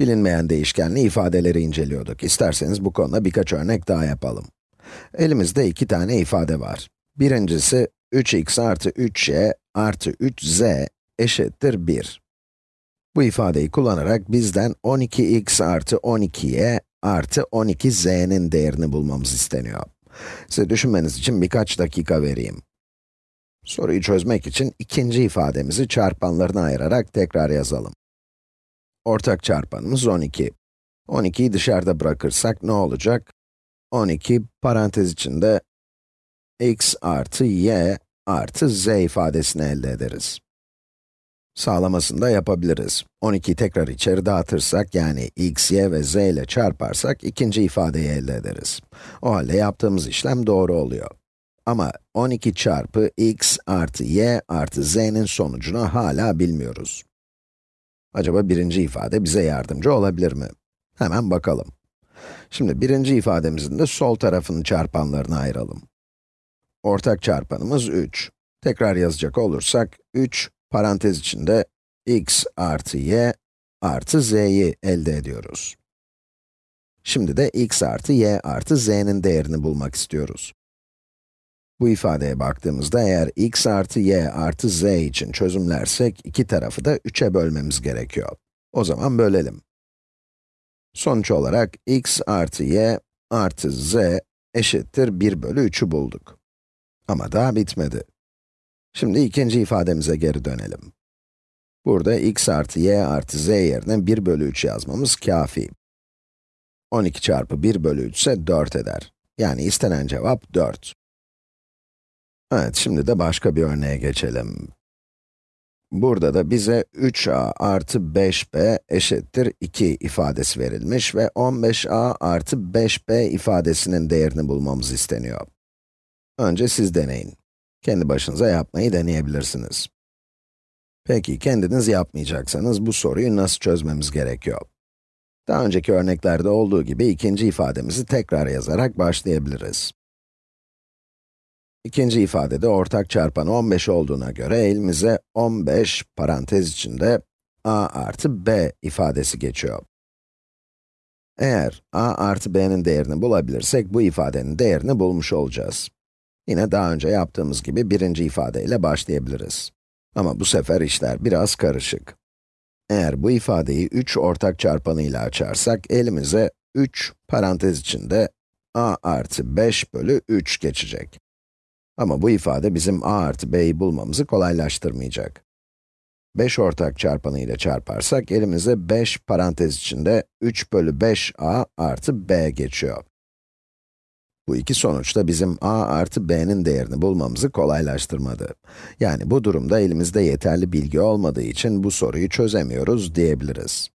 Bilinmeyen değişkenli ifadeleri inceliyorduk. İsterseniz bu konuda birkaç örnek daha yapalım. Elimizde iki tane ifade var. Birincisi, 3x artı 3y artı 3z eşittir 1. Bu ifadeyi kullanarak bizden 12x artı 12y artı 12z'nin değerini bulmamız isteniyor. Size düşünmeniz için birkaç dakika vereyim. Soruyu çözmek için ikinci ifademizi çarpanlarına ayırarak tekrar yazalım. Ortak çarpanımız 12. 12'yi dışarıda bırakırsak ne olacak? 12 parantez içinde x artı y artı z ifadesini elde ederiz. Sağlamasını da yapabiliriz. 12'yi tekrar içeri dağıtırsak, yani x, y ve z ile çarparsak, ikinci ifadeyi elde ederiz. O halde yaptığımız işlem doğru oluyor. Ama 12 çarpı x artı y artı z'nin sonucunu hala bilmiyoruz. Acaba birinci ifade bize yardımcı olabilir mi? Hemen bakalım. Şimdi birinci ifademizin de sol tarafını çarpanlarına ayıralım. Ortak çarpanımız 3. Tekrar yazacak olursak, 3 parantez içinde x artı y artı z'yi elde ediyoruz. Şimdi de x artı y artı z'nin değerini bulmak istiyoruz. Bu ifadeye baktığımızda eğer x artı y artı z için çözümlersek, iki tarafı da 3'e bölmemiz gerekiyor. O zaman bölelim. Sonuç olarak x artı y artı z eşittir 1 bölü 3'ü bulduk. Ama daha bitmedi. Şimdi ikinci ifademize geri dönelim. Burada x artı y artı z yerine 1 bölü 3 yazmamız kafi. 12 çarpı 1 bölü 3 ise 4 eder. Yani istenen cevap 4. Evet, şimdi de başka bir örneğe geçelim. Burada da bize 3a artı 5b eşittir 2 ifadesi verilmiş ve 15a artı 5b ifadesinin değerini bulmamız isteniyor. Önce siz deneyin. Kendi başınıza yapmayı deneyebilirsiniz. Peki, kendiniz yapmayacaksanız bu soruyu nasıl çözmemiz gerekiyor? Daha önceki örneklerde olduğu gibi ikinci ifademizi tekrar yazarak başlayabiliriz. İkinci ifadede ortak çarpan 15 olduğuna göre elimize 15 parantez içinde a artı b ifadesi geçiyor. Eğer a artı b'nin değerini bulabilirsek bu ifadenin değerini bulmuş olacağız. Yine daha önce yaptığımız gibi birinci ifadeyle başlayabiliriz. Ama bu sefer işler biraz karışık. Eğer bu ifadeyi 3 ortak çarpanıyla açarsak elimize 3 parantez içinde a artı 5 bölü 3 geçecek. Ama bu ifade bizim a artı b'yi bulmamızı kolaylaştırmayacak. 5 ortak çarpanı ile çarparsak elimize 5 parantez içinde 3 bölü 5a artı b geçiyor. Bu iki sonuç da bizim a artı b'nin değerini bulmamızı kolaylaştırmadı. Yani bu durumda elimizde yeterli bilgi olmadığı için bu soruyu çözemiyoruz diyebiliriz.